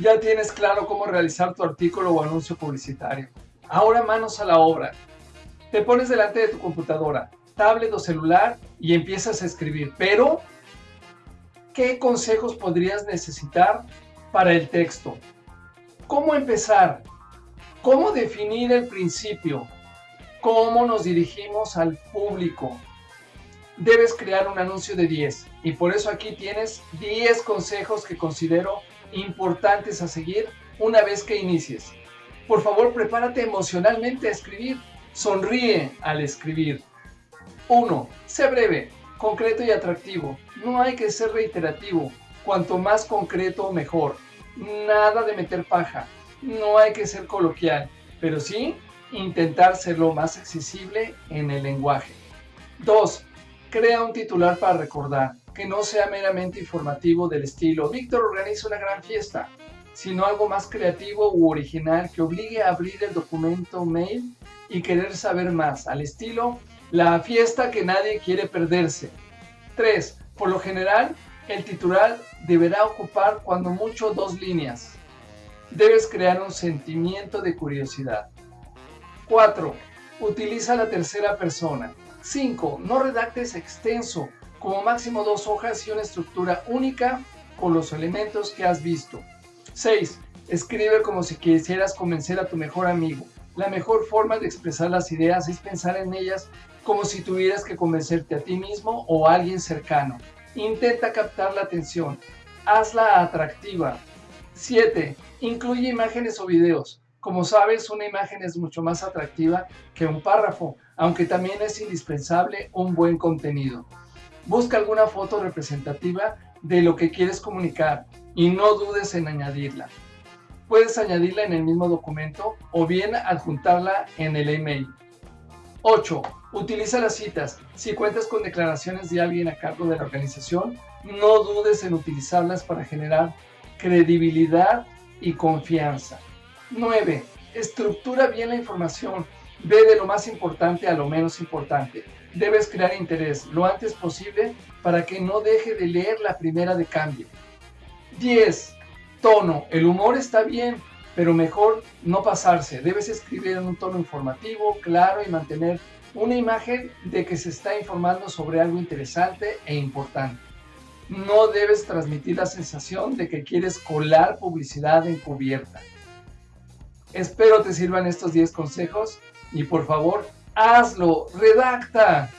Ya tienes claro cómo realizar tu artículo o anuncio publicitario. Ahora manos a la obra. Te pones delante de tu computadora, tablet o celular y empiezas a escribir. Pero, ¿qué consejos podrías necesitar para el texto? ¿Cómo empezar? ¿Cómo definir el principio? ¿Cómo nos dirigimos al público? Debes crear un anuncio de 10 y por eso aquí tienes 10 consejos que considero importantes a seguir una vez que inicies. Por favor, prepárate emocionalmente a escribir. Sonríe al escribir. 1. Sé breve, concreto y atractivo. No hay que ser reiterativo. Cuanto más concreto, mejor. Nada de meter paja. No hay que ser coloquial, pero sí intentar ser lo más accesible en el lenguaje. 2. Crea un titular para recordar que no sea meramente informativo del estilo Víctor organiza una gran fiesta, sino algo más creativo u original que obligue a abrir el documento mail y querer saber más, al estilo la fiesta que nadie quiere perderse. 3. Por lo general, el titular deberá ocupar cuando mucho dos líneas. Debes crear un sentimiento de curiosidad. 4. Utiliza la tercera persona. 5. No redactes extenso como máximo dos hojas y una estructura única con los elementos que has visto. 6. Escribe como si quisieras convencer a tu mejor amigo. La mejor forma de expresar las ideas es pensar en ellas como si tuvieras que convencerte a ti mismo o a alguien cercano. Intenta captar la atención. Hazla atractiva. 7. Incluye imágenes o videos. Como sabes, una imagen es mucho más atractiva que un párrafo, aunque también es indispensable un buen contenido. Busca alguna foto representativa de lo que quieres comunicar y no dudes en añadirla. Puedes añadirla en el mismo documento o bien adjuntarla en el email. 8. Utiliza las citas. Si cuentas con declaraciones de alguien a cargo de la organización, no dudes en utilizarlas para generar credibilidad y confianza. 9. Estructura bien la información. Ve de lo más importante a lo menos importante debes crear interés lo antes posible para que no deje de leer la primera de cambio. 10. Tono. El humor está bien, pero mejor no pasarse. Debes escribir en un tono informativo, claro y mantener una imagen de que se está informando sobre algo interesante e importante. No debes transmitir la sensación de que quieres colar publicidad encubierta. Espero te sirvan estos 10 consejos y por favor hazlo, redacta.